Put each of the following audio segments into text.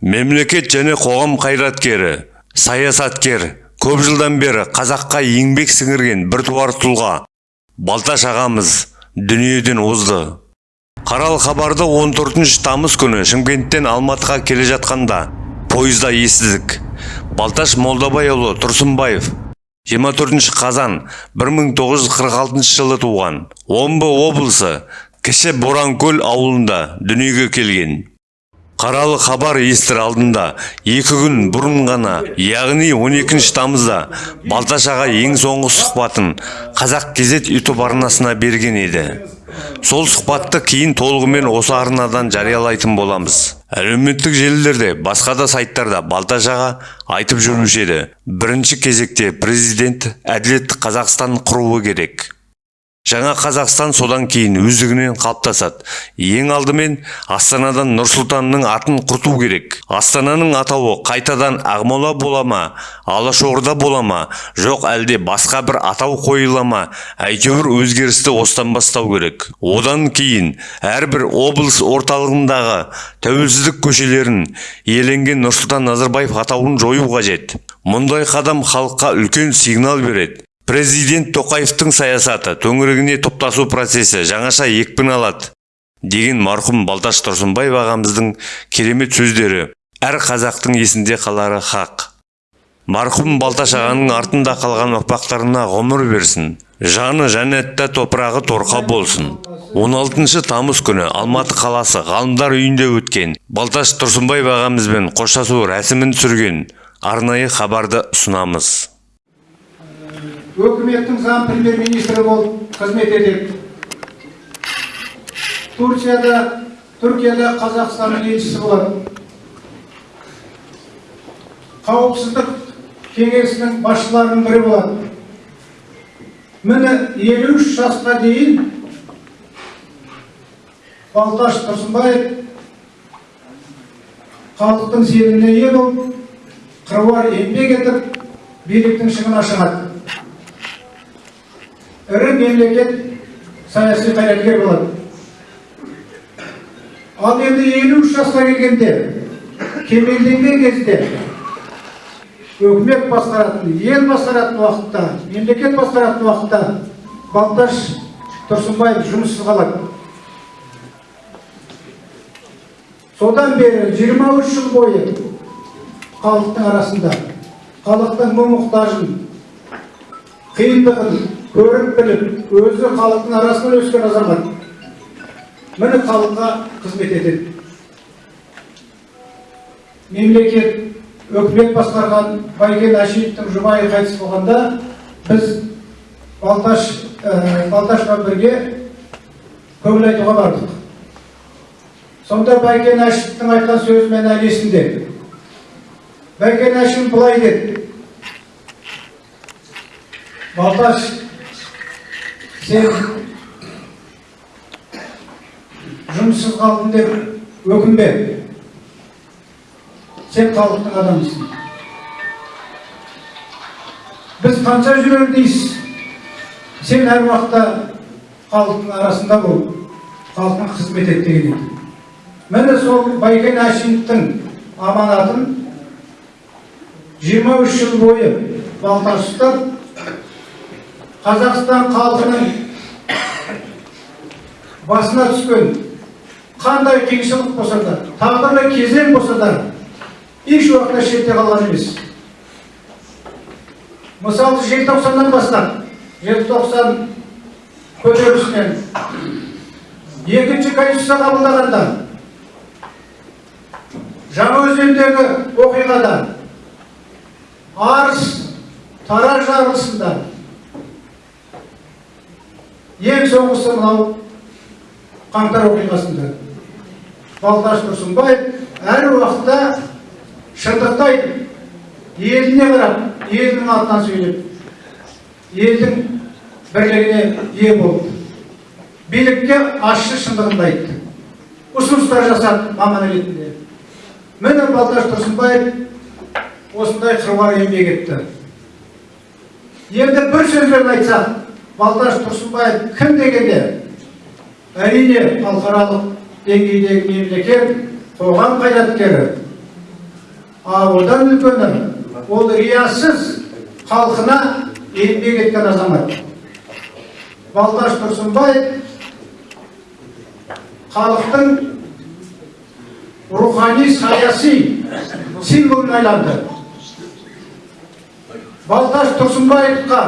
мемлекет және қоғам қайраткері саясаткер көп жылдан бері қазаққа еңбек сіңірген біртуар тұлға. Балташ ағамыз дүниеден озды. Қарал хабарды 14 тамыз күні шымкенттен алматыға келе жатқанда пойызда естідік. Балташ молдабайұлы тұрсынбаев 24 қазан 1946 жылы туған омбы облысы кіші боранкөл ауылында дүниеге келген. Қаралы хабар естір алдында. Екі күн бұрын ғана яғни 12 тамызда балташ аға ең соңғы сұхбатын қазақ кезет ютуб арнасына берген еді. Сол сұхбатты кейін толығымен осы арнадан жариялайтын боламыз. Әлеуметтік желілерде басқа да сайттарда балташ аға айтып жүруші еді. Бірінші кезекте президент әділетті қазақстан құруы керек. Жаңа қазақстан содан кейін өздігінен қалыптасады. Ең алдымен астанадан нұрсұлтанның атын құрту керек. Астананың атауы қайтадан ақмола бола ма алашорда бола ма жоқ әлде басқа бір атау қойыла ма әйтеуір өзгерісті осыдан бастау керек. Одан кейін әрбір облыс орталығындағы тәуелсіздік көшелерін иеленген нұрсұлтан назарбаев атауын жою қажет. Мұндай қадам халыққа үлкен сигнал береді. Президент тоқаевтың саясаты төңірегіне топтасу процесі жаңаша екпін алады деген марқұм балташ тұрсынбаев ағамыздың керемет сөздері әр қазақтың есінде қалары хақ марқұм балташ ағаның артында қалған ұрпақтарына ғұмыр берсін жаны жәннатта топырағы торқа болсын. 16 тамыз күні алматы қаласы ғалымдар үйінде өткен балташ тұрсынбаев ағамызбен қоштасу рәсімін түсірген арнайы хабарды ұсынамыз. Өкіметтің заң премьер министрі болып қызмет етеді. Турцияда түркияда қазақстанның елшісі болады қауіпсіздік кеңесінің басшыларының бірі болады міне елу үш жасқа дейін балташ тұрсынбаев халықтың сеніміне ие болып қыруар еңбек етіп биліктің шыңына шығады. Ірі мемлекет саяси қайраткер болады. Ал енді елу үш жасқа келгенде кемелденген кезде өкімет басқаратын ел басқаратын уақытта мемлекет басқаратын уақытта балташ тұрсынбаев жұмыссыз қалады. Содан бері 23 жыл бойы халықтың арасында халықтың мұң мұқтажын қиындығын көріп біліп өзі халықтың арасынан өскен азамат. Міне халыққа қызмет етеді. Мемлекет өкімет басқарған байкен әшиевтің жұбайы қайтыс болғанда біз балташ ә, балташпен бірге көңіл айтуға бардық. Сонда байкен әшиевтің айтқан сөзі мен әлі есімде байкен әшиев былай деді. Балташ сен жұмыссыз қалдың деп өкінбе. Сен халықтың адамысың. Біз қанша жүрер дейсіз? Сен әр уақытта халықтың арасында бол халыққа қызмет ет деген еді міне сол байкен әшімовтің аманатын 23 жыл бойы балташ ұстап қазақстан халқының басына түскен қандай қиыншылық болса да тағдырлы кезең болса да еш уақытта шетте қалған емес. Мысалы желтоқсаннан бастап желтоқсан көтерілісінен екінші конституция қабылдағанда жаңаөзендегі оқиғада арыс тараз жарылысында ең соңғысы мынау қаңтар оқиғасында. Балташ тұрсынбаев әр уақытта шындықты айтып еліне қарап елдің атынан сөйлеп елдің бірлігіне ие болды. Билікке ащы шындығын айтты. Ұсыныстар жасады маман ретінде. Міне балташ тұрсынбаев осындай қыруар еңбек етті енді бір сөзбен айтсақ балташ тұрсынбаев кім дегенде? Әрине халықаралық деңгейдегі мемлекет қоғам қайраткері. А одан үлкені ол риясыз халқына еңбек еткен азамат. Балташ тұрсынбаев халықтың рухани саяси символына айналды балташ тұрсынбаевқа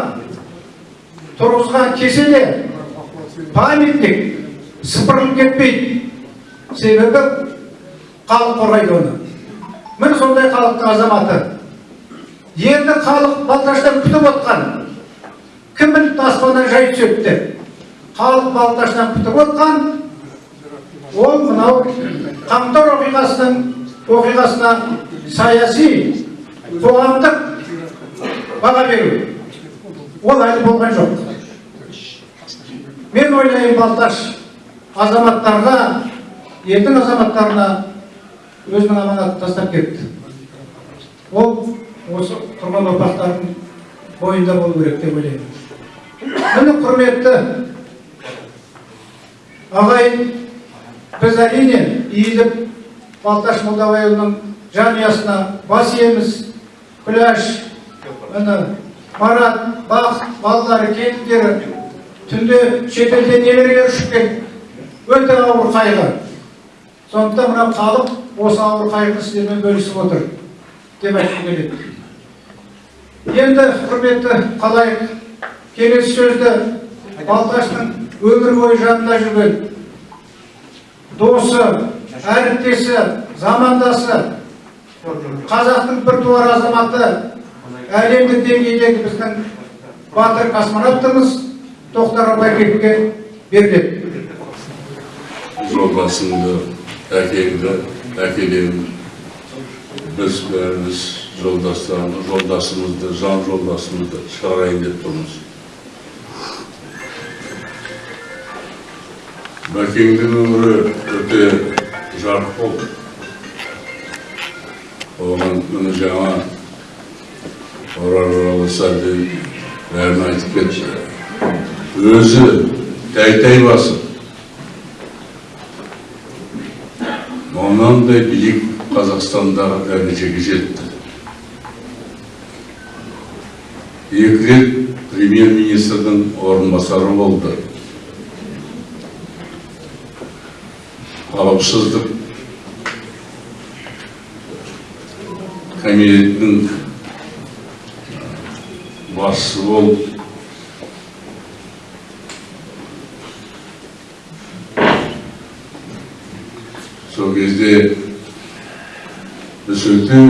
тұрғызған кеселе памятник сыпырылып кетпейді. Себебі халық қорғайды оны. Міне сондай халықтың азаматы. Енді халық балташтан күтіп отқан. Кім біліпті аспаннан жай түседі деп халық балташтан күтіп отқан ол мынау қаңтар оқиғасының оқиғасына саяси қоғамдық баға беру. Ол әлі болған жоқ. Мен ойлаймын балташ азаматтарға елдің азаматтарына өзінің аманатын тастап кетті. Ол осы тұрған ұрпақтардың бойында болу керек деп ойлаймын. Міне құрметті ағайын біз әрине иіліп балташ молдабайұлының жанұясына бас иеміз. Күләш міне марат бақыт балалары келіндері түнде шетелден нелерге ұшып өте ауыр қайғы. Сондықтан мына халық осы ауыр қайғыны сіздермен бөлісіп отыр деп айтқым келеді. Енді құрметті қалайық. Келесі сөзді балташтың өмір бойы жанында жүрген досы әріптесі замандасы қазақтың біртуар азаматы әлемдік деңгейдегі біздің батыр космонавтымыз тоқтар абайбековке беріледі жолдасыңды әкеңді әкелемін біз бәріміз жолдастарымыз жолдасымызды жан жолдасымызды шығарайын деп тұрмыз. Бәкеңнің өмірі өте жарық болды. Оған міне жаңа орал сәбден бәрін айтып кетті. Өзі тәй тәй басып мынандай биік қазақстандағы дәрежеге жетті екі рет премьер-министрдің орынбасары болды. Қауіпсіздік комитетінің басшысы болып біз өте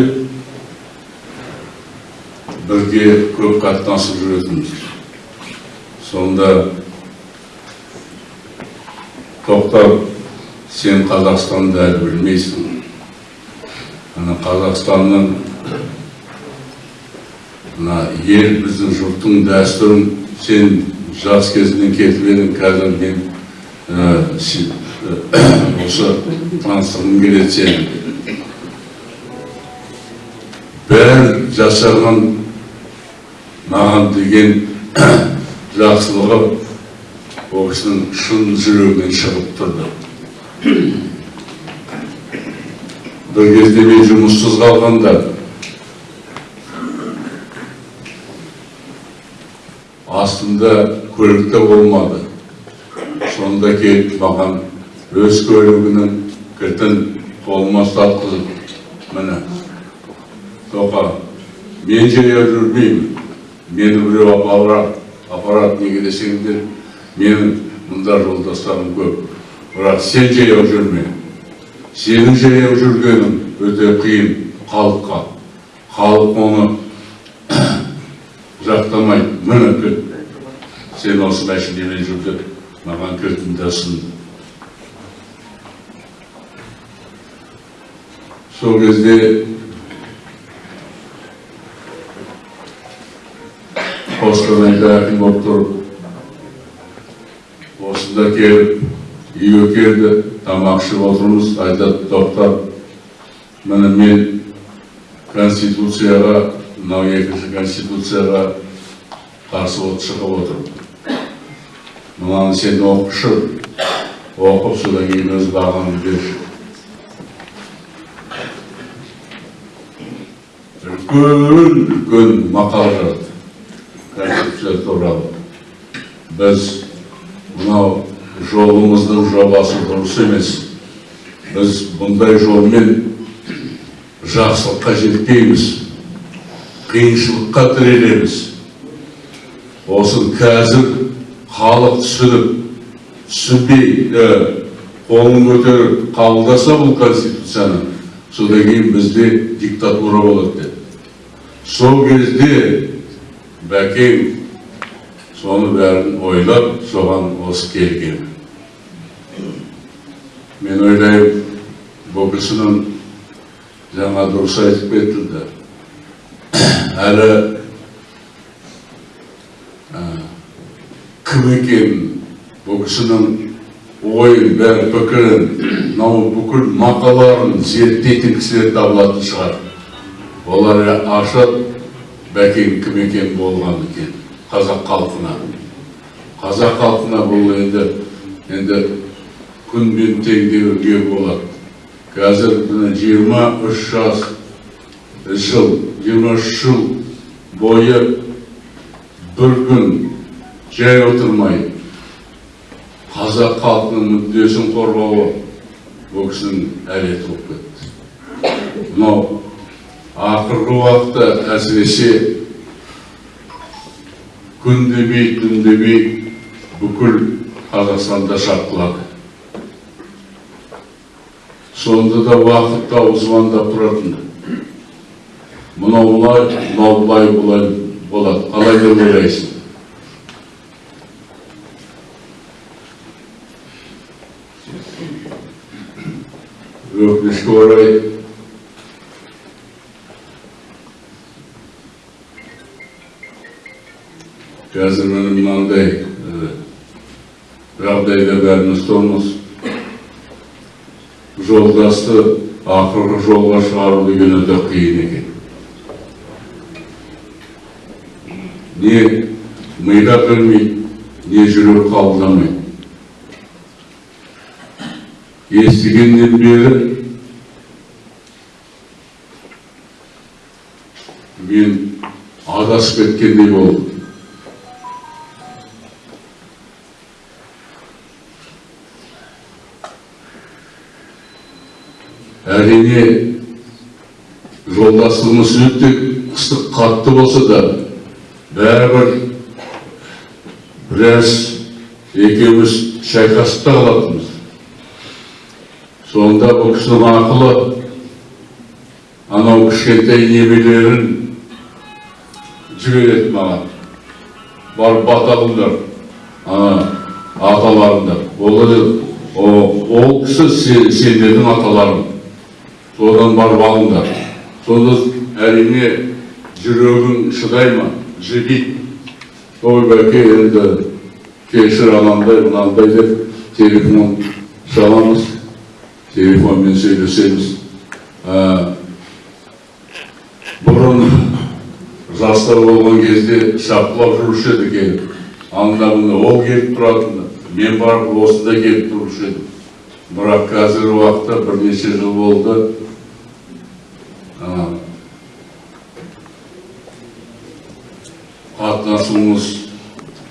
бірге көп қатынасып жүретінбіз сонда тоқтап сен қазақстанды әлі білмейсің қазақстанның ел біздің жұрттың дәстүрін сен жас кезіңнен кетіп едің қазір мен ә, осы таныстырғым келеді сені бәрі жасаған маған деген жақсылығы ол кісінің шын жүрегінен шығып тұрды бір кезде мен жұмыссыз қалғанда астымда көлік те болмады сонда келіп маған өз көлігінің кілтін қолыма ұстатқызып міне тоқа мен жаяу жүрмеймін. Мені біреу апарады апарады неге десеңдер менің мұнда жолдастарым көп. Бірақ сен жаяу жүрме. Сенің жаяу жүргенің өте қиын халыққа. Халық оны жақтамайды міне сен осы мәшинемен жүр деп маған кілтімді сол кезде қостанайда әкім болып тұрып осында келіп үйге келді тамақ ішіп отырмыз айтады тоқтар міне мен конституцияға мынау екінші конституцияға қарсы от шығып отырмын мынаны сен оқышы оқып содан кейін өз бағаңды берші үлкен үлкен мақала жазды конституция туралы біз мынау жолымыздың жобасы дұрыс емес біз бұндай жолмен жақсылыққа жетпейміз қиыншылыққа тірелеміз осын қазір халық түсініп түсінбей қолын көтеріп қабылдаса бұл конституцияны содан кейін бізде диктатура болады деді сол кезде бәкең соны бәрін ойлап соған осы келген мен ойлаймын бұл кісінің жаңа дұрыс айтып кетілді әлі ә, кім екенін бұл кісінің ойын бәрі пікірін мынау бүкіл мақалаларын зерттейтін кісілер табылатын шығар олар ашып бәкең кім екен болған екен қазақ халқына. Қазақ халқына бұл енді енді күнмен теңдеуге болады қазір міне жиырма үш жас жыл жиырма үш жыл бойы бір күн жай отырмай қазақ халқының мүддесін қорғауы бұл кісінің әлеті болып кетті. Мынау ақырғы уақытта әсіресе күн демей түн демей бүкіл қазақстанда шапқылады сонда да уақыт тауып звондап тұратын мынау былай мынау былай былай болады қалай деп ойлайсың өкінішке орай қазір міне мынандай жағдайда бәріміз тұрмыз жолдасты ақырғы жолға шығару деген өте қиын екен не миға кірмейді не жүрек қабылдамайды естігеннен бері мен адасып кеткендей болдым әрине жолдасымыз өте ыстық қатты болса да бәрібір біраз екеуміз шайқасып та қалатынбыз. Сонда бұл кісінің ақылы анау кішкентай немелерін жібереді маған. Барып ана аталарыңды ол кісі сен- сендердің аталарың. Содан барып алыңдар сонда әрине жүрегің шыдай ма жібиді ой бәке енді кешір анандай мынандай деп телефон шаламыз телефонмен сөйлесеміз бұрын жастар болған кезде шапқылап жүруші еді келіп анда мында ол келіп тұратын мен барып осында келіп тұрушы едім бірақ қазіргі уақытта бірнеше жыл болды. Қатынасуымыз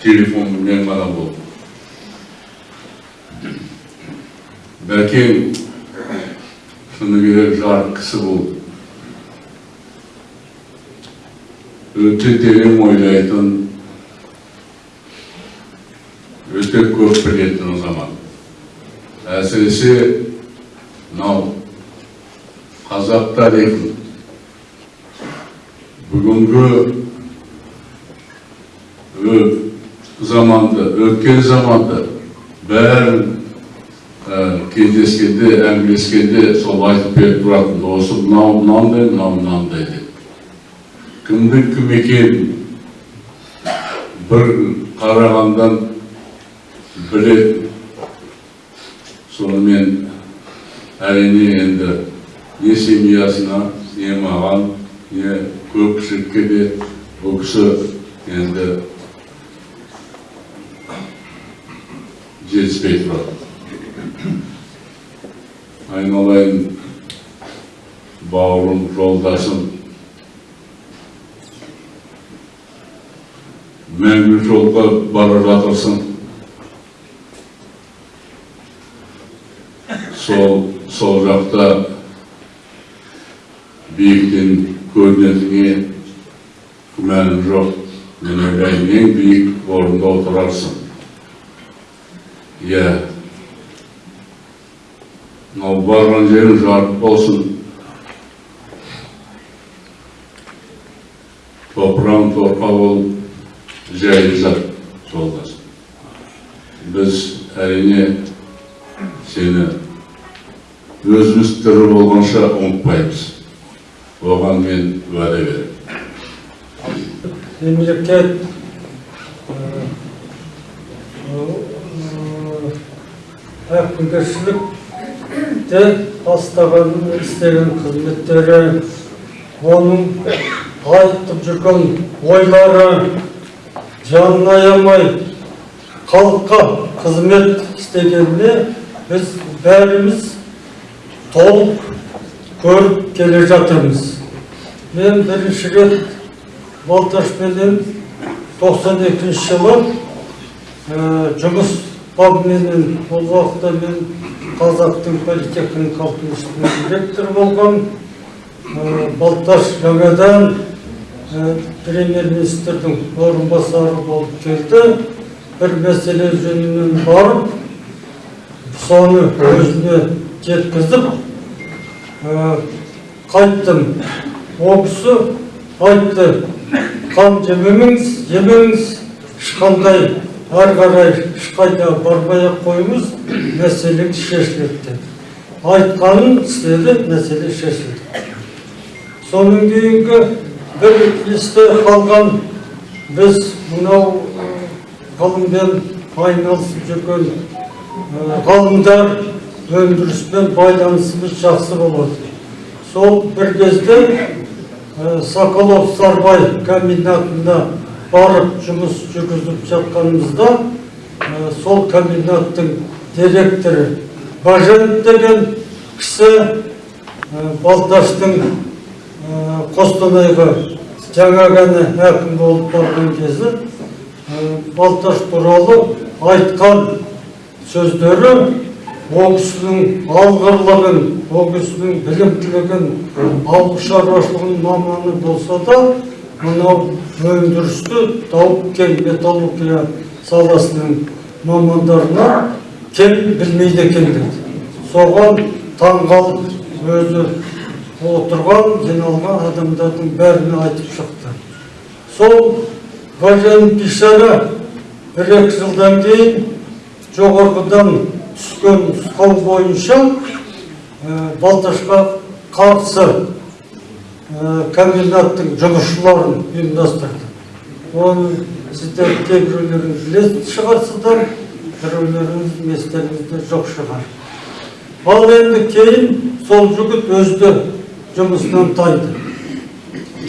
телефонмен ғана болды. Бәкең шыны керек жарық кісі болды. Өте терең ойлайтын өте көп білетін азамат. Әсіресе мынау қазақ тарихын бүгінгі заманды өткен заманды бәрін ә, кездескенде әңгімелескенде сол айтып беріп тұратын осы мынау мынандай мынау мынандай деп кімнің кім екенін бір қарағандан біледі сонымен әрине енді не семьясына не маған не көпшілікке де бұл кісі енді жетіспей тұрады айналайын бауырым жолдасым мәңгі жолға бара жатырсың сол сол жақта биіктен көрінетініне күмәнім жоқ. Мен ойлаймын ең биік орында отырарсың. Иә. Мынау барған жерің жарық болсын. Топырағың торқа болып жайлы жат жолдас. Біз әрине сені өзіміз тірі болғанша ұмытпаймыз. Оған мен уәде беремін. Мемлекет әкімгершілікте бастаған істеген қызметтері оның айтып жүрген ойлары жанын аямай халыққа қызмет істегеніне біз бәріміз толық көріп келе жатырмыз мен бірінші рет балташпенен 92 жылы ә, жұмыс бабыменен ол уақытта мен қазақтың политехникалық институтының директоры болған ә, балташ жаңадан ә, премьер-министрдің орынбасары болып келді бір мәселе жөнінен барып соны өзіне жеткізіп ә, қайттым. Ол кісі айтты қан жемеңіз. Жемеңіз ешқандай ары қарай ешқайда бармай ақ қойыңыз мәселе шешіледі деді айтқанын істеді мәселе шешілді. Содан кейінгі бір есте қалған біз мынау ғылыммен айналысып жүрген ғалымдар өндіріспен байланысымыз жақсы болады сол бір кезде соколов сарбай комбинатына барып жұмыс жүргізіп жатқанымызда сол комбинаттың директоры баженов деген кісі балташтың қостанайға жаңа ғана әкім болып барған кезі балташ туралы айтқан сөздері ол кісінің алғырлығын ол кісінің білімділігін ауыл шаруашылығының маманы болса да мынау өндірісті тау кен металлургия саласының мамандарына кем білмейді екен деді соған таңғалып өзі отырған жиналған адамдардың бәріне айтып шықты. Сол ғажайып бишара бір екі жылдан кейін жоғарғыдан түскен нұсқау бойынша балташқа қарсы комбинаттың жұмысшыларын ұйымдастырды. Оны сіздер кейбіреулеріңіз білетін шығарсыздар біреулеріңіз естеріңізде жоқ шығар. Ал енді кейін сол жігіт өзі де жұмысынан тайды.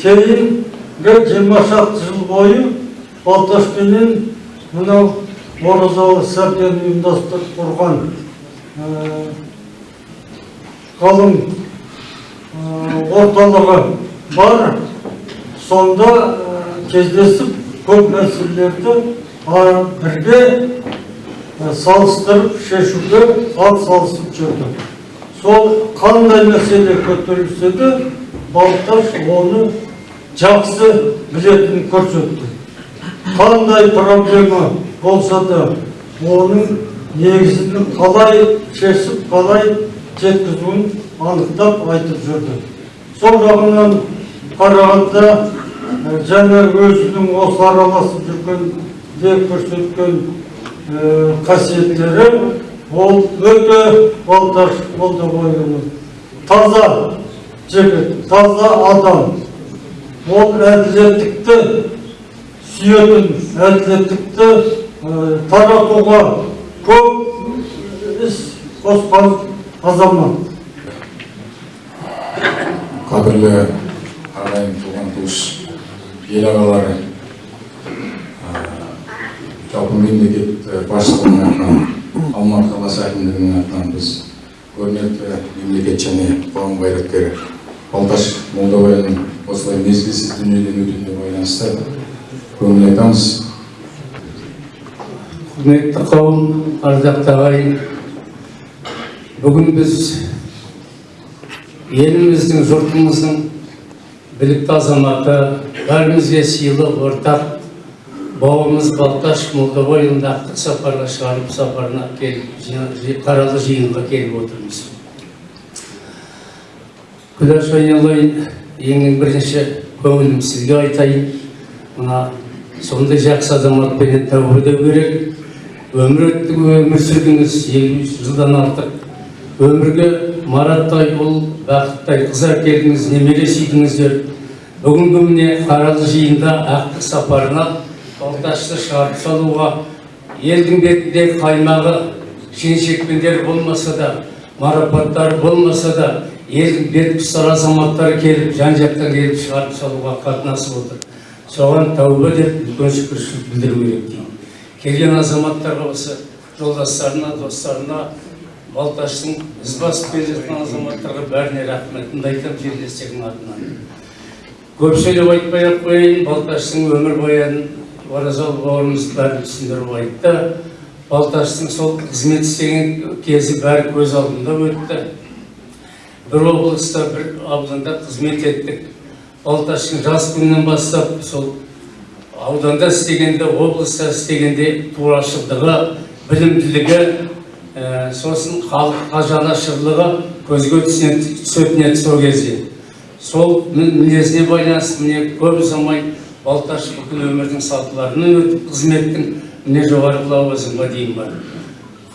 Кейінгі жиырма шақты жыл бойы балташпенен мынау оразалы сәбден ұйымдастырып құрған ә, орталығы бар. Сонда кездесіп көп мәселелерді бірге салыстырып шешуге ат салысып жүрді сол қандай мәселе көтерілсе де балташ оны жақсы білетінін көрсетті. Қандай проблема болса да оның негізін қалай шешіп қалай жеткізуін анықтап айтып жүрді. Сол жағынан қарағанда және өзінің осы араласып жүргенде көрсеткен қасиеттері ол өте балташ молдағұлұлы таза жігіт таза адам. Ол әділеттікті сүйетін әділеттікті таратуға көп іс қосқан азамат қадірлі ағайын туған туыс ел ағалары жалпы мемлекет басшылығының атынан алматы қаласы әкімдігінің атынан біз көрнекті мемлекет және қоғам қайраткері балташ молдабайұлының осылай мезгілсіз дүниеден өтуіне байланысты көңіл айтамыз. Құрметті қауым ардақты ағайын бүгін біз еліміздің жұртымыздың білікті азаматы бәрімізге сыйлы ортақ бауырымыз балташ молдабайұлын ақтық сапарға шығарып сапарына келіп қаралы жиынға келіп отырмыз күләш айналайын ең бірінші көңілім сізге айтайын мына сондай жақсы азаматпенен тәубе керек өмір өтті өмір сүрдіңіз елу жылдан артық өмірге мараттай ұл бақыттай қыз әкелдіңіз немере сүйдіңіздер бүгінгі міне қаралы жиында ақтық сапарына балташты шығарып салуға елдің бетінде қаймағы шен-шекпендер болмаса да марапаттар болмаса да елдің бет ұстар азаматтары келіп жан жақтан келіп шығарып салуға қатынасып отыр соған тәуба деп үлкен шүкіршілік білдіру керек келген азаматтарға осы жолдастарына достарына балташтың із басып келе жатқан азаматтарға бәріне рахметімді айтамын жерлестердің атынан? Көп сөйлеп айтпай ақ қояйын балташтың өмірбаянын оразалы бауырымыз бәрін түсіндіріп айтты. Балташтың сол қызмет істеген кезі бәрі көз алдымда өтті. Бір облыста бір ауданда қызмет еттік. Балташтың жас күнінен бастап сол ауданда істегенде облыста істегенде турашылдығы білімділігі сосын халыққа жанашырлығы көзге түсетін еді сол кезде. Сол мі- мінезіне байланысты міне көп ұзамай балташ бүкіл өмірдің сатыларынан өтіп қызметтің міне жоғары лауазымға дейін барды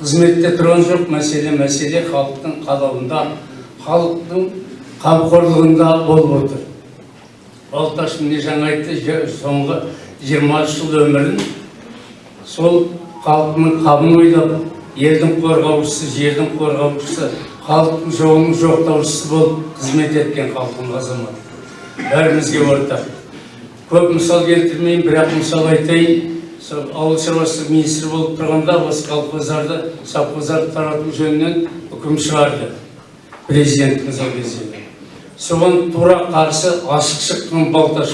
қызметте тұрған жоқ мәселе мәселе халықтың қалауында халықтың қамқорлығында болып отыр. Балташ міне жаңа айтты соңғы жиырма үш жыл өмірін сол халқының қамын ойлап елдің қорғаушысы жердің қорғаушысы халықтың жоғының жоқтаушысы болып қызмет еткен халқының азаматы бәрімізге ортақ. Көп мысал келтірмеймін бірақ мысал айтайын. Сол ауыл шаруашылығы министрі болып тұрғанда осы колхоздарды совхоздарды тарату жөнінен үкім шығарды. Президентіміз ол кезде соған тура қарсы ашық шыққан болды.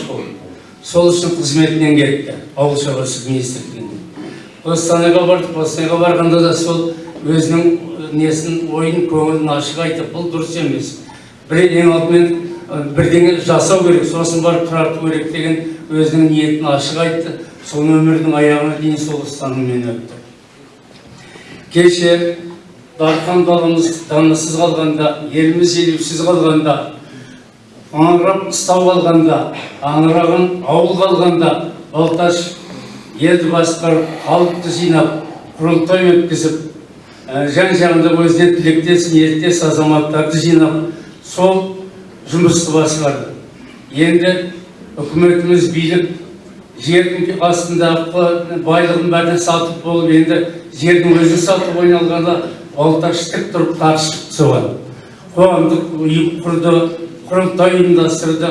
Сол үшін қызметінен кетті ауыл шаруашылығы министрлігінен. Қостанайға бардық қостанайға барғанда да сол өзінің несін ойын көңілін ашық айтып бұл дұрыс емес. Бір ең алдымен бірдеңе жасау керек сосын барып тарату керек деген өзінің ниетін ашық айтты. Сол өмірдің аяғына дейін сол ұстаныммен өтті. Кеше дархан даламыз данасыз қалғанда еліміз елеусіз қалғанда аңырап қыстау қалғанда аңыраған ауыл қалғанда балташ елді басқарып халықты жинап құрылтай өткізіп ә, жан жағында өзіне тілектес ниеттес азаматтарды жинап сол жұмысты басқарды енді үкіметіміз билік жердің астындағы байлығын бәрін сатып болып енді жердің өзін сатып айналғанда балташ тік тұрып қарсы шықты соған. Қоғамдық ұйым құрды құрылтай ұйымдастырды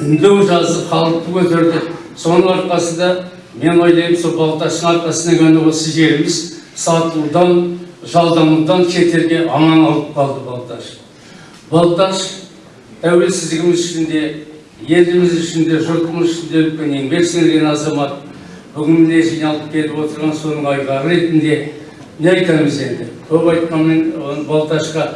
үндеу жазды халықты көтерді. Соның арқасында мен ойлаймын сол балташтың арқасында ғана осы жеріміз сатылудан жалданудан шетелге аман алып қалды балташ балташ тәуелсіздігіміз үшін де еліміз үшін де жұртымыз үшін де үлкен еңбек сіңірген азамат бүгін міне жиналып келіп отырған соның айғағы ретінде не айтамыз енді? Көп айтқанмен балташқа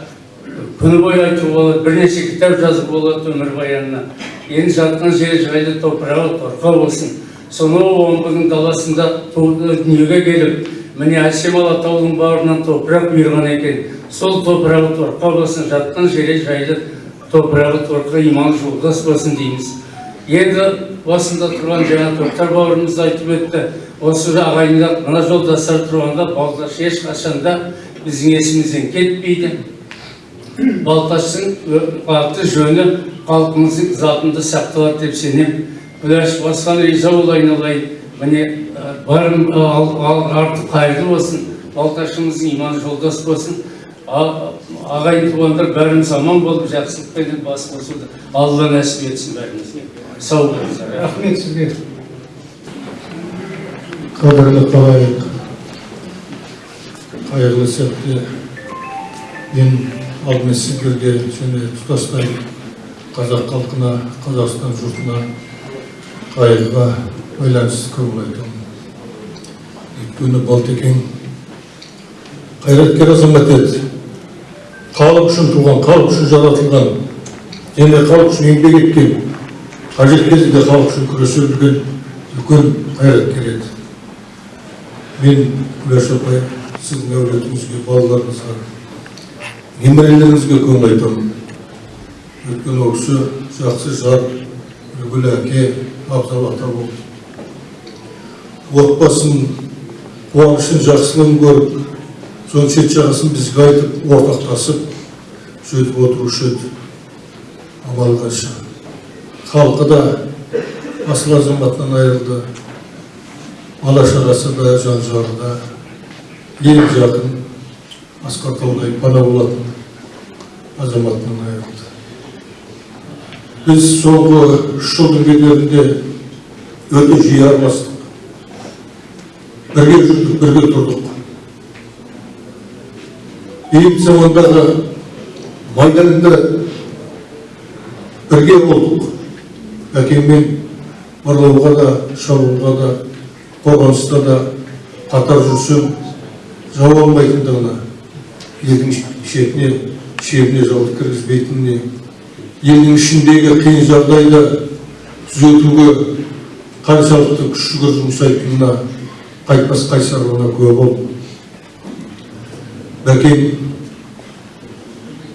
күні бойы айтуға болады бірнеше кітап жазуға болады өмірбаянына енді жатқан жері жайлы топырағы торқа болсын. Сонау омбының даласында дүниеге келіп міне әсем алатаудың бауырынан топырақ бұйырған екен. Сол топырағы торқа болсын жатқан жері жайлы топырағы торқа иман жолдас болсын дейміз. Енді басында тұрған жаңа тоқтар бауырымыз айтып өтті. Осы ағайындар мына жолдастар тұрғанда балташ ешқашанда біздің есімізден кетпейді. Балташтың аты жөні халқымыздың затында сақталады деп сенемін. Күләш басқан риза бол айналайын. Міне барым арты қайырлы болсын балташымыздың иманы жолдас болсын. Ағайын туғандар бәріміз аман болып жақсылықпен бас қосуды алла нәсіп етсін бәрімізге сау болыңыздар рахмет сізге. Қадірлі қалайық. Қайырлы сәтте мен алдымен сіздерге және тұтастай қазақ халқына қазақстан жұртына қайырға байланысты көңіл айтамын өйткені балтекең қайраткер азамат еді халық үшін туған халық үшін жаратылған және халық үшін еңбек еткен қажет кезінде халық үшін күресе білген үлкен қайраткер еді мен күләш апай сіздің әулетіңізге балаларыңызға немерелеріңізге көңіл айтамын өйткені ол кісі жақсы жар үлгілі әке абзал ата болды отбасын қуанышын жақсылығын көріп соның шет жағасын бізге айтып ортақтасып сөйтіп отырушы еді амал қанша халқы да асыл азаматынан айырылды бала шағасы да жан жары да ең жақын асқар пана болатын азаматынан айырылды біз соңғы үш жылдың бедерінде өте жиі араластық бірге жүрдік бірге тұрдық бейбіт замандағы майданда бірге болдық әкеммен барлауға да шабуылға да қорғаныста да қатар жүрсем жау алмайтындығына елдің шетіне шебіне жауды кіргізбейтініне елдің ішіндегі қиын жағдайды түзетуге қаншалықты күш жігер жұмсайтынына қайтпас қайсарлығына куә болдым бәкең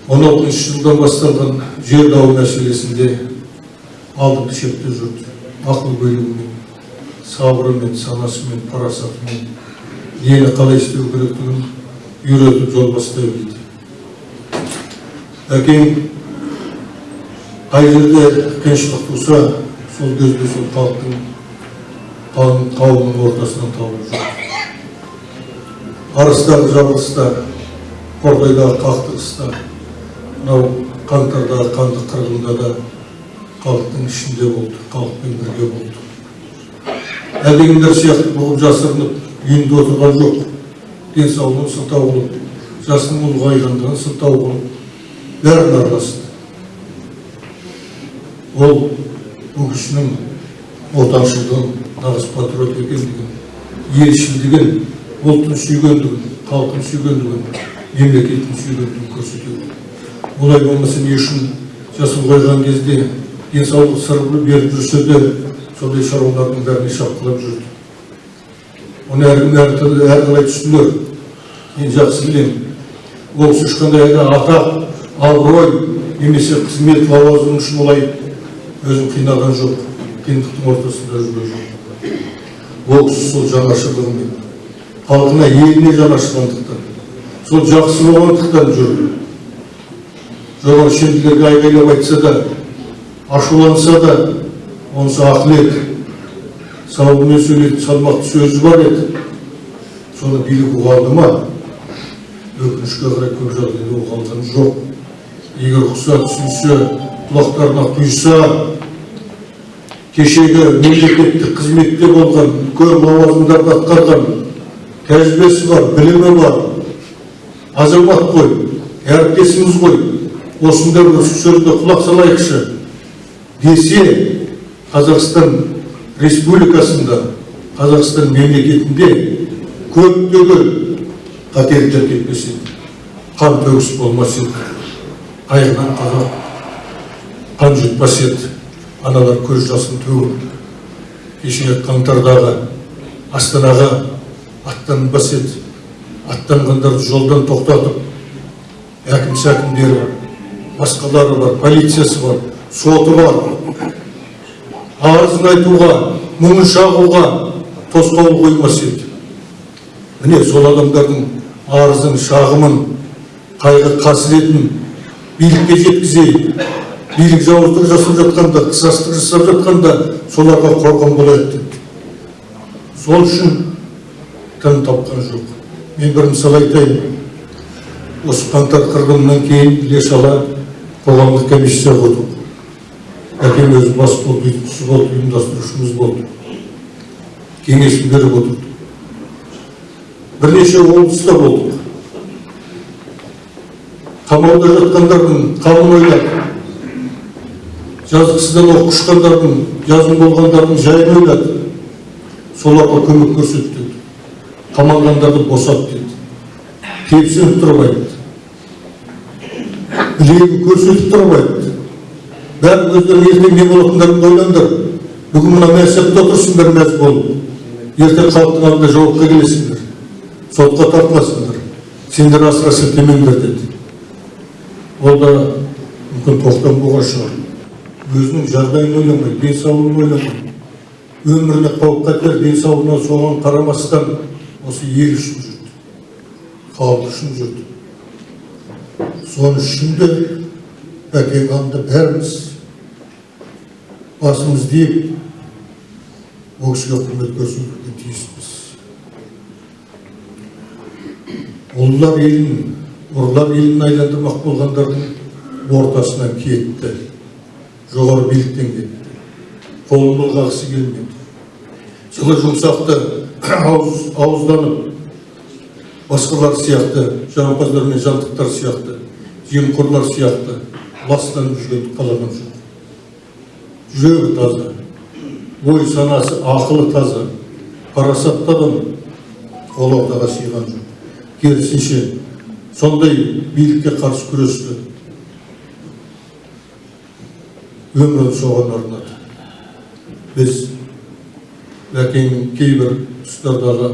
он алтыншы жылдан басталған жер дауы мәселесінде алдыңғы шепте жүрді ақыл билігімен сабырымен санасымен парасатымен нені қалай істеу керектігін үйретіп жол бастай білді әкең қай жерде қиыншылық туса сол кезде сол халықтың қауым қауымның ортасынан тауып жүр арыстағы жарылыста қордайдағы қақтығыста мынау қаңтардағы қанды қырғында да халықтың ішінде болды халықпен бірге болды. Әлдекімдер сияқты бұғып жасырынып үйінде отырған жоқ. Денсаулығын сылтау қылып жасының ұлғайғандығын сылтау қылып бәрін араласты ол бұл кісінің отаншылдығын нағыз патриот екендігін елшілдігін ұлтын сүйгендігін халқын сүйгендігін мемлекетін сүйгендігін көрсетеді. Олай болмаса не үшін жас ұлғайған кезде денсаулық сыр беріп жүрсе де сондай шаруалардың бәріне шапқылап жүрді. Оны әркім әрқалай түсінер. Мен жақсы білемін ол ешқандай да атақ абырой немесе қызмет лауазым үшін олай өзін қинаған жоқ қиындықтың ортасында жүрген жоқ ол кісі сол жанашырлығымен халқына еліне жанашырлықтан сол жақсы болғандықтан жүрді жоғары шенділерге айғайлап айтса да ашуланса да онысы ақыл еді сауабымен сөйлейтін салмақты сөзі бар еді соны билік ұға ма өкінішке қарай көп жағдайда ұға алған жоқ. Егер ұқса түсінсе құлақтарына құйса кешегі мемлекеттік қызметте болған үлкен лауазымдарды атқарған тәжірибесі бар білімі бар азамат қой әріптесіміз ғой осындай бір сөзге құлақ салайықшы десе қазақстан республикасында қазақстан мемлекетінде көптеген кетпес еді қан төгіс болмас еді. Қазақ қан жұтпас еді. Аналар көз жасын төгіп кеше қаңтардағы астанаға аттанбас еді. Аттанғандарды жолдан тоқтатып әкім сәкімдері басқалары бар полициясы бар соты бар. Арызын айтуға мұңын шағуға тосқауыл қоймас еді. Міне сол адамдардың арызын шағымын қайғы қасіретін билікке жеткізейік билік жауыздық жасап жатқанда қысастық жасап жатқанда соларға қорған болады сол үшін тым тапқан жоқ мен бір мысал айтайын осы қаңтар қырғынынан кейін іле шала қоғамдық комиссияға отырдық әкем өзі бас болып ұйытқысы болды ұйымдастырушымыз болды кеңесін беріп отырдық бірнеше облыста болдық. Қамауда жатқандардың қамын ойлап жазықсыздан оқ ұшқандардың жазым болғандардың жайын ойлады соларға көмек көрсетті. Қамалғандарды босат деді тепсініп тұрып айтты. Білегін көрсетіп тұрып айтты. Ертең не болатындарыңды ойлаңдар. Бүгін мына мәсәпте отырсыңдар мәз болып ертең халықтың алдында жауапқа келесіңдер. Сотқа тартыласыңдар сендер асыра сілтемеңдер деді. Ол да мүмкін тоқтам болған шығар. Өзінің жағдайын ойламай денсаулығын ойламай. Өміріне қауіп қатер денсаулығына соған қарамастан осы ел үшін жүрді. Халық үшін жүрді. Соның үшін де бәкең алдында бәріміз басымызды иіп ол кісіге құрмет көрсетуге ұлылар елін ұрылар елін айландырмақ болғандардың ортасынан кетті жоғары биліктен кетті қолын былғағысы келмеді жылы жұмсақты ауыз, ауызданып басқалар сияқты жағымпаздар мен жантықтар сияқты жемқорлар сияқты ластанып жүргенді қалаған жоқ жүрегі таза ой санасы ақылы таза парасатты адам ол жоқ керісінше сондай билікке қарсы күресті. Өмірін соған арнады. Біз бәкеңнің кейбір тұстардағы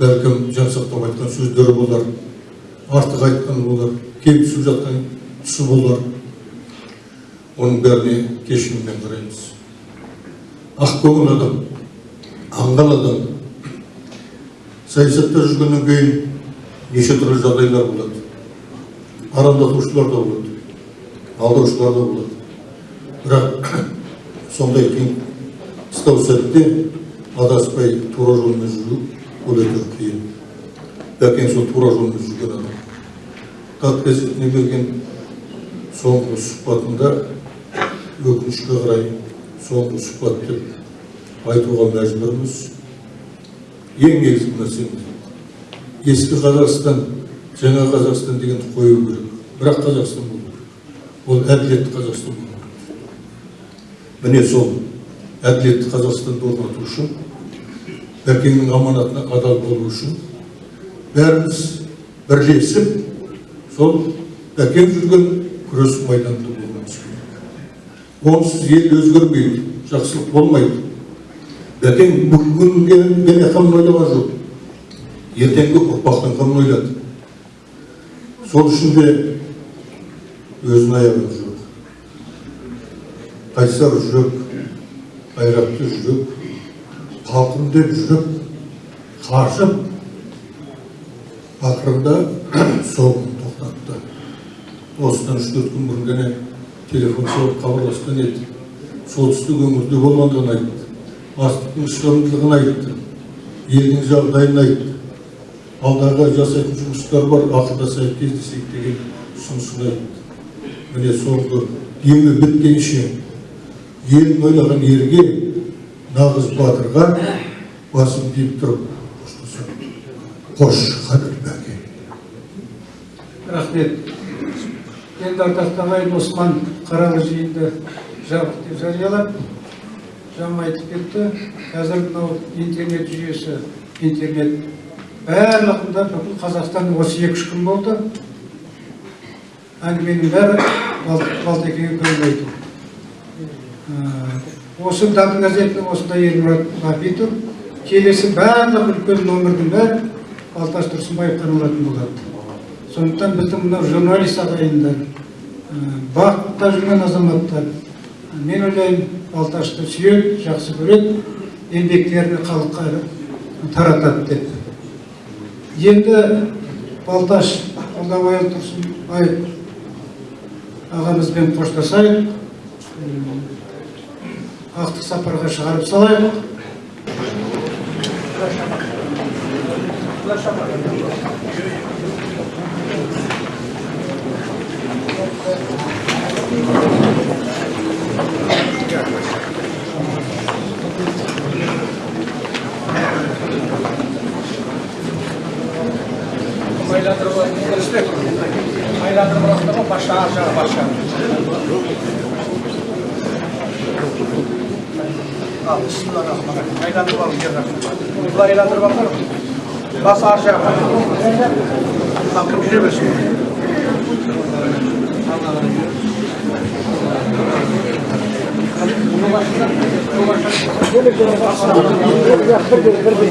бәлкім жансақтап айтқан сөздері болар артық айтқан болар кемсіп жатқан тұсы болар. Оның бәріне кешіріммен қараймыз. Ақкөңіл адам аңғал адам. Саясатта жүргеннен кейін неше түрлі жағдайлар болады арандатушылар да болады алдаушылар да болады бірақ сондай қиын қыстау сәтте адаспай тура жолмен жүру ол өте қиын бәкең сол тура жолмен жүрген адам тат газетіне берген соңғы сұхбатында өкінішке қарай соңғы сұхбат деп айтуға мәжбүрміз ең негізгі нәрсеміз ескі қазақстан жаңа қазақстан дегенді қою керек. Бірақ қазақстан керек. Ол әділетті қазақстан болу керек. Міне сол әділетті қазақстанды орнату үшін бәкеңнің аманатына адал болу үшін бәріміз бірлесіп сол бәкең жүрген күрес майданында болуымыз керек. Онсыз ел өзгермейді жақсылық болмайды. Бәкең қамын ойлаған жоқ. Ертеңгі ұрпақтың қамын ойлады. Сол үшін де өзін аяған жоқ қайсар жүрек қайратты жүрек халқым деп жүріп қашып ақырында соғым тоқтатты. Осыдан үш төрт күн бұрын ғана телефон соғып хабарласқан еді. Солтүстік өңірде болғандығын айтты. Астықтың шығымдылығын айтты. Елдің жағдайын айтты. Алдағы жасайтын жұмыстар бар ақылдасайық кездесейік деген ұсынысын айтты міне соңғы емі біткенше елін ойлаған ерге нағыз батырға басын тиіп тұрып қош қадір бәке рахмет енді ардақты ағайын осман қаралы жиынды жабық деп жариялап жаңа айтып кетті қазір мынау интернет жүйесі интернет барлығында бүкіл қазақстан осы екі үш күн болды. Әңгіменің бәрі балтекеге көңіл осы датын газетінің осындай елмұрат ғабитов келесі барлық үлкен номердің бәрі балташ тұрсынбаевтан алатын болады. Сондықтан біздің мынау журналист ағайындар бақытта жүрген азаматтар мен ойлаймын балташты сүйеді жақсы көреді еңбектерін халыққа таратады деп. Енді балташ алдабаев тұрсынбаев ағамызбен қоштасайық. Ақтық сапарға шығарып салайық. aylardır burası ama baştan aşağı başlar. Al, bismillahirrahmanirrahim. Aylardır var mı? Bunlar aylardır bakar mı? Bas aşağı. Hakkım yürümesin. Bunu başlar. Bunu başlar. Böyle bir şey. Bir bir bir bir.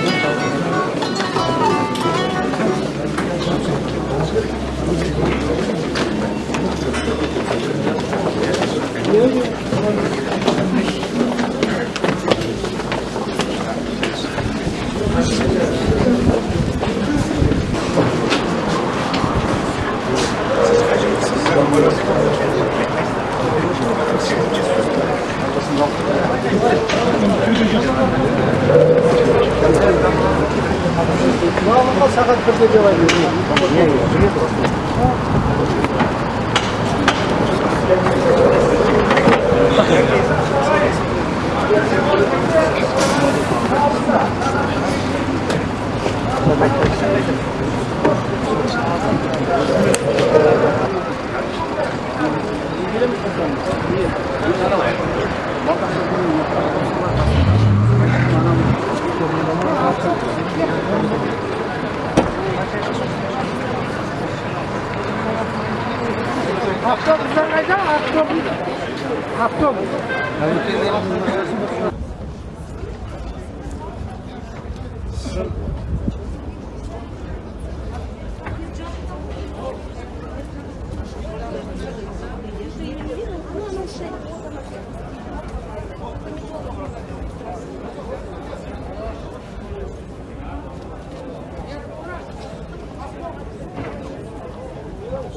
Aleluya.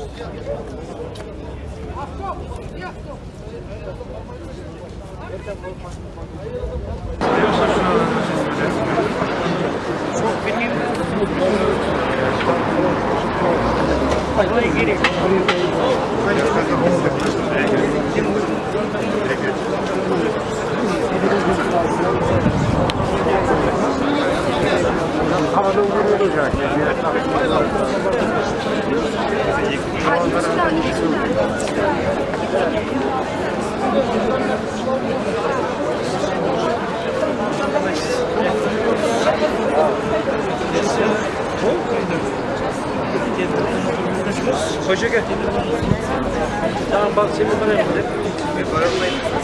Я сказал, что Hoşça gel. Tamam bak seni bana yapalım. Bir barınmayın.